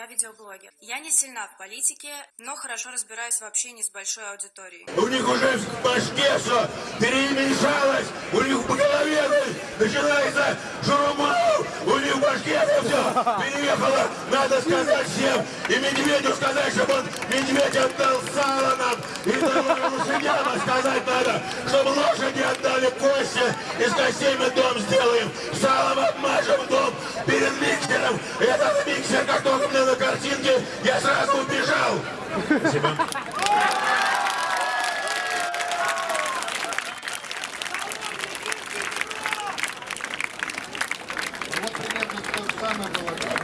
Я видеоблогер. Я не сильна в политике, но хорошо разбираюсь в общении с большой аудиторией. У них уже в башке все перемешалось, у них в голове начинается шурумал, у них в башке все переехало. Надо сказать всем и Медведю сказать, чтобы он Медведь отдал сало нам и лошадям, сказать надо, чтобы лошади отдали кости, из костей мы дом сделаем, чем этот миксер, как только мне на картинке, я сразу убежал. Спасибо. Вот примерно то самое было.